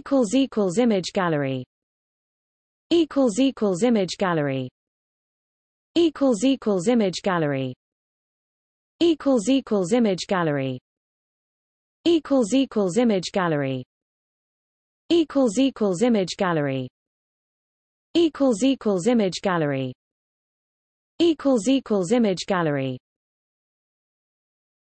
equals equals image gallery. Equals equals image gallery. Equals equals image gallery. Equals equals image gallery. Equals equals image gallery. Equals equals image gallery. Equals equals image gallery. Equals equals image gallery.